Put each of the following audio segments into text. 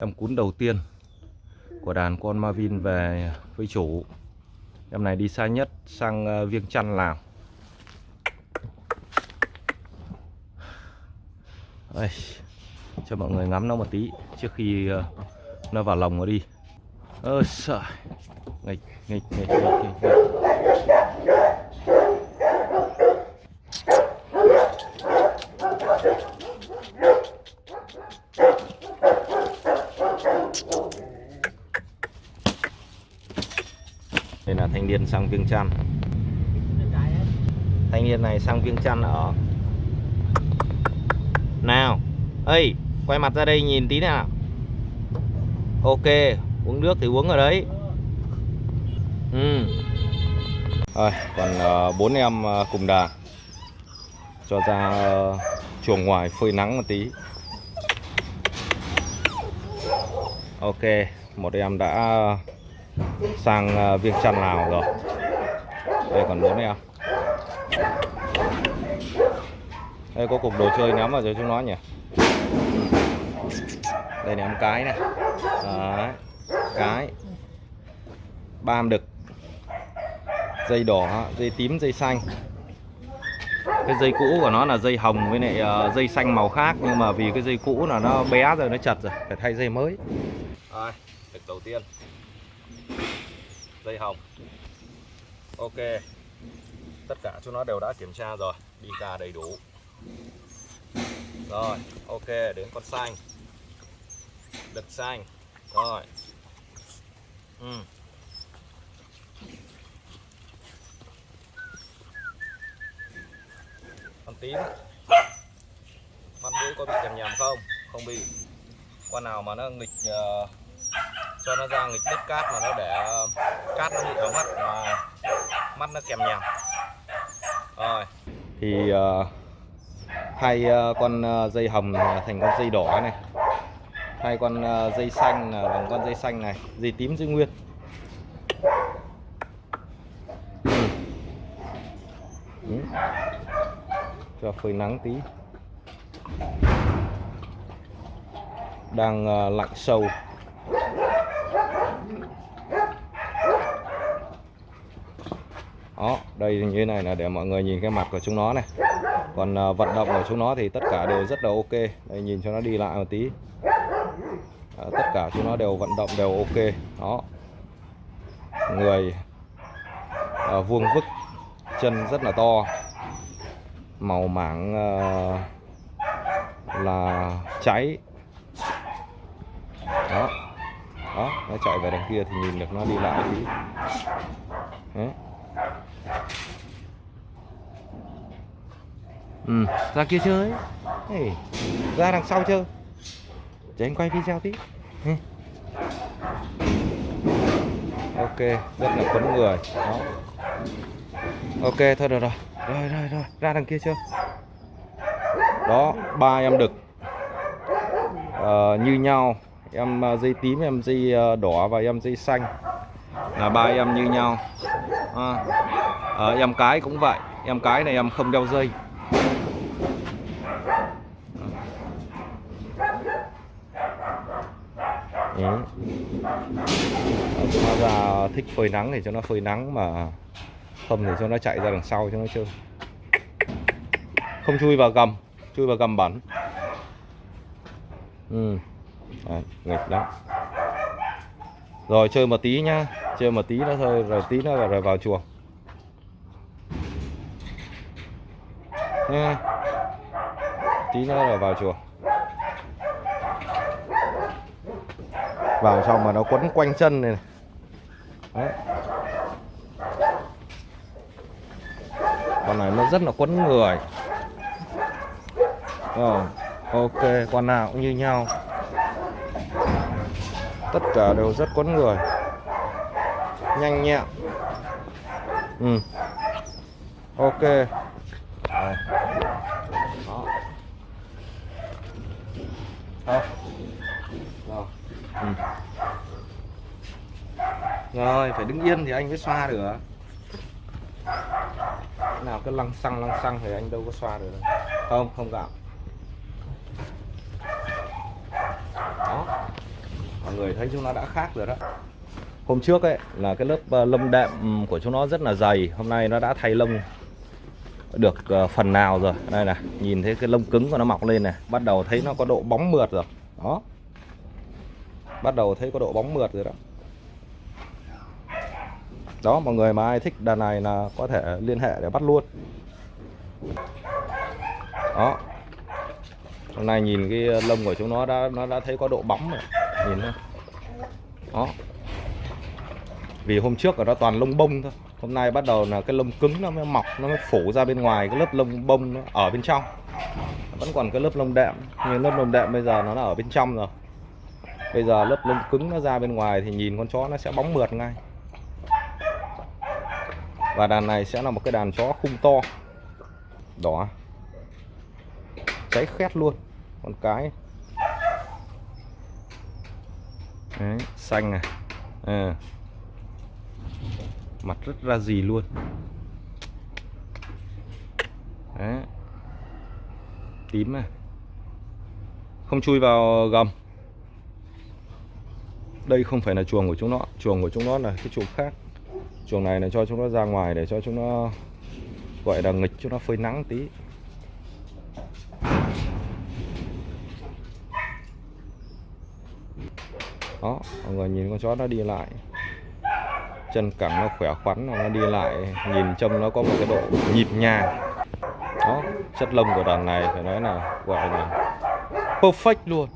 Em cún đầu tiên của đàn con Marvin về với chủ. Em này đi xa nhất sang ờ, Viêng Chăn Lào. Đây, cho mọi người ngắm nó một tí trước khi ờ, nó vào lồng nó đi. Ơ sợ. Nghịch, nghịch, nghịch, nghịch, nghịch, nghịch. Đây là thanh niên sang Viêng Chăn. Thanh niên này sang Viêng Chăn ở. Nào Ê Quay mặt ra đây nhìn tí nào. Ok Uống nước thì uống ở đấy. Ừ. Rồi Còn bốn bốn em uh, cùng đà. Cho ra uh, chuồng ngoài phơi nắng một tí. Ok Một em đã sang ờ, Viêng Chăn Lào rồi. Đây còn bốn em à? đây có cục đồ chơi ném vào cho chúng nó nhỉ? Đây ném cái này. Đấy Cái. Bam đực. Dây đỏ, dây tím, dây xanh. Cái dây cũ của nó là dây hồng với lại ờ, dây xanh màu khác Nhưng mà vì cái dây cũ là nó bé rồi, nó chật rồi Phải thay dây mới. Rồi, đực đầu tiên. Dây hồng. Ok. Tất cả chúng nó đều đã kiểm tra rồi. Đi ra đầy đủ. Rồi, ok, đến con xanh. Đực xanh. Rồi. Ừ. Con tím. Con mũi có bị nhầm nhầm không? Không bị. Con nào mà nó nghịch uh, cho nó ra nghịch đất cát mà nó để ờ, Cát nó bị ở mắt mà Mắt nó kèm nhèm Rồi. Thì uh, hai uh, con uh, dây hồng thành con dây đỏ này. Hai con uh, dây xanh là bằng con dây xanh này dây tím giữ nguyên. Ừ. Ừ. cho phơi nắng tí. Đang uh, lạnh sâu. Đó đây như thế này là để mọi người nhìn cái mặt của chúng nó này. Còn à, vận động của chúng nó thì tất cả đều rất là ok. Đây nhìn cho nó đi lại một tí. À, tất cả chúng nó đều vận động đều ok. Đó. Người à, vuông vức chân rất là to. Màu mảng à, là cháy. Đó. Đó nó chạy về đằng kia thì nhìn được nó đi lại tí. Đấy. Ừ, ra kia chơi. Hey, ra đằng sau chơi. Để anh quay video tí. Hey. ok rất là quấn người. Đó. Ok thôi được rồi. Rồi rồi rồi. Ra đằng kia chơi. Đó ba em đực. À, như nhau. Em ờ, dây tím em dây ờ, đỏ và em dây xanh. Là ba em như nhau. À, à, em cái cũng vậy. Em cái này em không đeo dây. Ừ. Đấy. nó ra thích phơi nắng thì cho nó phơi nắng mà không thì cho nó chạy ra đằng sau cho nó chơi. Không chui vào gầm chui vào gầm bẩn. Ừ. Đấy, nghịch lắm. Rồi chơi một tí nhá. Chơi một tí nữa thôi rồi tí nữa rồi vào chuồng. Nha tí nữa rồi vào chuồng. Vào xong mà nó quấn quanh chân này, này. Đấy. con này nó rất là quấn người rồi ok con nào cũng như nhau tất cả đều rất quấn người nhanh nhẹn ừ ok Đó. Đó. Rồi. Ừ. Rồi, phải đứng yên thì anh mới xoa được. Nào cứ lăng xăng lăng xăng thì anh đâu có xoa được đâu. Không, không gạo. Đó. mọi người thấy chúng nó đã khác rồi đó hôm trước ấy là cái lớp ờ, lông đệm của chúng nó rất là dày hôm nay nó đã thay lông được ờ, phần nào rồi đây này nhìn thấy cái lông cứng của nó mọc lên này bắt đầu thấy nó có độ bóng mượt rồi đó bắt đầu thấy có độ bóng mượt rồi đó. Đó, mọi người mà ai thích đàn này là có thể liên hệ để bắt luôn. Đó. Hôm nay nhìn cái lông của chúng nó đã nó đã thấy có độ bóng rồi. Nhìn thôi. Đó. Vì hôm trước ở đó toàn lông bông thôi. Hôm nay bắt đầu là cái lông cứng nó mới mọc, nó mới phủ ra bên ngoài cái lớp lông bông nó ở bên trong. Vẫn còn cái lớp lông đệm, nhưng lớp lông đệm bây giờ nó là ở bên trong rồi bây giờ lớp lông cứng nó ra bên ngoài thì nhìn con chó nó sẽ bóng mượt ngay. Và đàn này sẽ là một cái đàn chó khung to. Đỏ. Cháy khét luôn. Con cái. Đấy, xanh này. À. mặt rất ra gì luôn. Đấy. tím này. Không chui vào gầm đây không phải là chuồng của chúng nó, chuồng của chúng nó là cái chuồng khác. Chuồng này là cho chúng nó ra ngoài để cho chúng nó, gọi là nghịch chúng nó phơi nắng tí. Đó, mọi người nhìn con chó nó đi lại. Chân cẳng nó khỏe khoắn, nó đi lại, nhìn trông nó có một cái độ nhịp nhàng đó, chất lông của đàn này phải nói là, gọi là perfect luôn.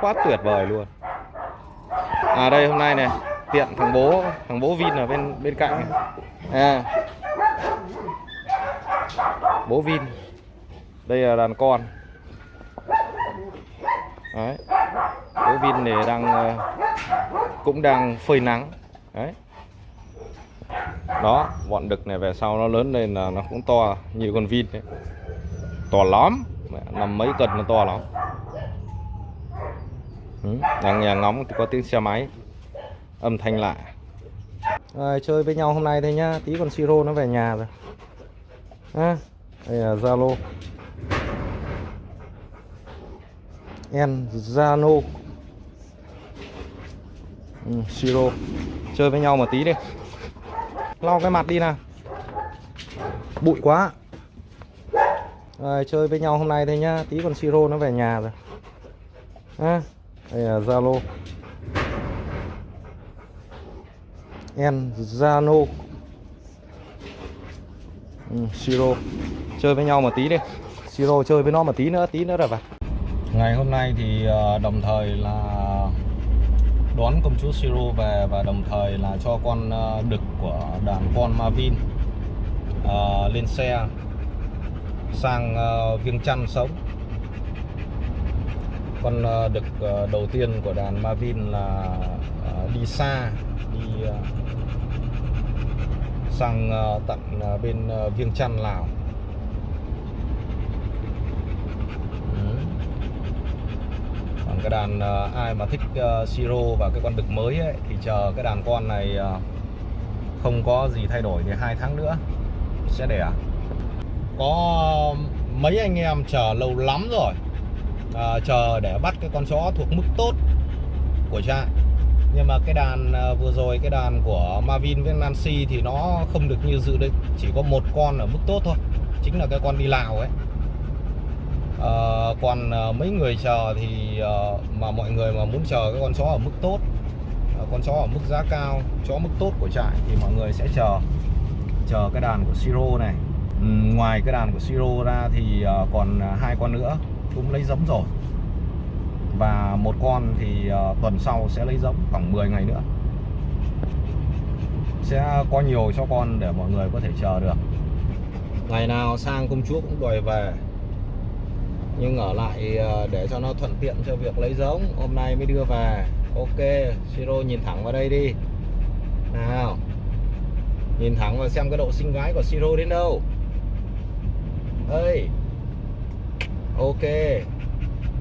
Quá tuyệt vời luôn à đây, hôm nay này tiện thằng bố thằng bố Vin ở bên bên cạnh. Này. à. Bố Vin. Đây là đàn con. Đấy. Bố Vin này đang ờ, cũng đang phơi nắng. Đấy. Đó, bọn đực này về sau nó lớn lên là nó cũng to như con Vin đấy. To lắm. Nằm mấy cân nó to lắm. Ừ, đang nhà ngóng thì có tiếng xe máy âm thanh lạ. Rồi, chơi với nhau hôm nay thôi nhá tí còn siro nó về nhà rồi. À, đây là zalo. En zano. Ừ, siro. Chơi với nhau một tí đi. Lau cái mặt đi nào. Bụi quá. Rồi, chơi với nhau hôm nay thôi nhá tí còn siro nó về nhà rồi. À, đây là zalo. En Zano ừ, Siro. Chơi với nhau một tí đi. Siro chơi với nó một tí nữa tí nữa rồi vào ngày hôm nay thì ờ, đồng thời là đón công chúa Siro về và đồng thời là cho con ờ, đực của đàn con Marvin uh, lên xe sang uh, Viêng Chăn sống con ờ, đực ờ, đầu tiên của đàn Marvin là ờ, đi xa đi sang tận bên Viêng Chăn Lào. Ừ. Còn cái đàn ai mà thích siro và cái con đực mới ấy, thì chờ cái đàn con này không có gì thay đổi thì hai tháng nữa sẽ đẻ. Có mấy anh em chờ lâu lắm rồi à, chờ để bắt cái con chó thuộc mức tốt của trại. Nhưng mà cái đàn à, vừa rồi cái đàn của Marvin với Nancy thì nó không được như dự định. Chỉ có một con ở mức tốt thôi. Chính là cái con đi Lào ấy. À, còn à, mấy người chờ thì à, mà mọi người mà muốn chờ cái con chó ở mức tốt à, con chó ở mức giá cao chó mức tốt của trại thì mọi người sẽ chờ. Chờ cái đàn của Siro này. Ừ, ngoài cái đàn của Siro ra thì à, còn hai con nữa cũng lấy giống rồi. Và một con thì uh, tuần sau sẽ lấy giống khoảng 10 ngày nữa. Sẽ có nhiều cho con để mọi người có thể chờ được. Ngày nào sang công chúa cũng đòi về. Nhưng ở lại ờ, để cho nó thuận tiện cho việc lấy giống hôm nay mới đưa về. Ok siro nhìn thẳng vào đây đi. Nào nhìn thẳng vào xem cái độ sinh gái của siro đến đâu. Ơi ok.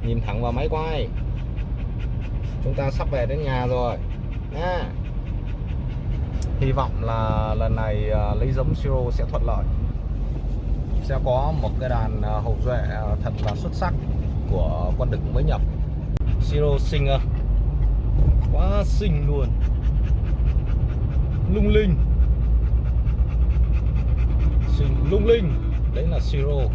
Nhìn thẳng vào máy quay. Chúng ta sắp về đến nhà rồi. Nha. Hy vọng là lần này à, uh, lấy giống siro sẽ thuận lợi. Sẽ có một cái đàn uh, hậu duệ uh, thật là xuất sắc của con đực mới nhập. Siro xinh quá xinh luôn. Lung linh. Xinh lung linh. Đấy là siro